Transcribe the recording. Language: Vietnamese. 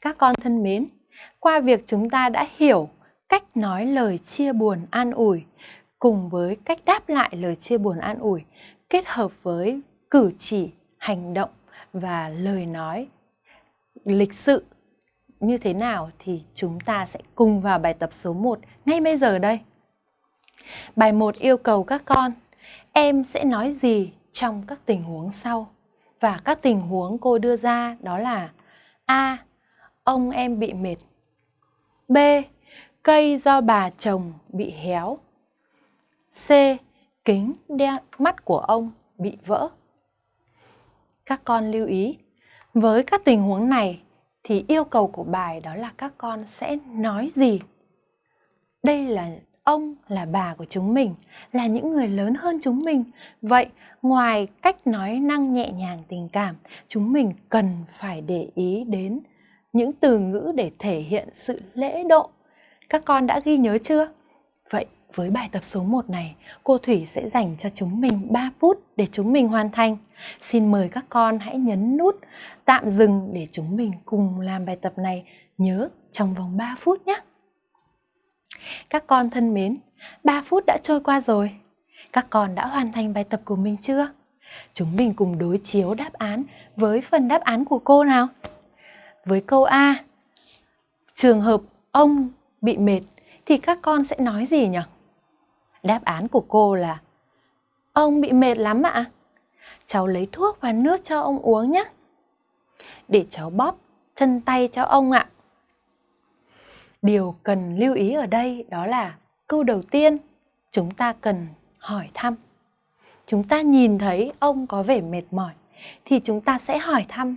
Các con thân mến, qua việc chúng ta đã hiểu cách nói lời chia buồn an ủi cùng với cách đáp lại lời chia buồn an ủi kết hợp với cử chỉ, hành động và lời nói lịch sự như thế nào thì chúng ta sẽ cùng vào bài tập số 1 ngay bây giờ đây. Bài 1 yêu cầu các con, em sẽ nói gì trong các tình huống sau? Và các tình huống cô đưa ra đó là A. Ông em bị mệt B. Cây do bà chồng bị héo C. Kính đeo mắt của ông bị vỡ Các con lưu ý, với các tình huống này thì yêu cầu của bài đó là các con sẽ nói gì? Đây là ông là bà của chúng mình, là những người lớn hơn chúng mình. Vậy ngoài cách nói năng nhẹ nhàng tình cảm, chúng mình cần phải để ý đến những từ ngữ để thể hiện sự lễ độ. Các con đã ghi nhớ chưa? Vậy với bài tập số 1 này, cô Thủy sẽ dành cho chúng mình 3 phút để chúng mình hoàn thành. Xin mời các con hãy nhấn nút tạm dừng để chúng mình cùng làm bài tập này nhớ trong vòng 3 phút nhé. Các con thân mến, 3 phút đã trôi qua rồi. Các con đã hoàn thành bài tập của mình chưa? Chúng mình cùng đối chiếu đáp án với phần đáp án của cô nào. Với câu A, trường hợp ông bị mệt thì các con sẽ nói gì nhỉ? Đáp án của cô là Ông bị mệt lắm ạ. Cháu lấy thuốc và nước cho ông uống nhé. Để cháu bóp chân tay cho ông ạ. Điều cần lưu ý ở đây đó là câu đầu tiên chúng ta cần hỏi thăm. Chúng ta nhìn thấy ông có vẻ mệt mỏi thì chúng ta sẽ hỏi thăm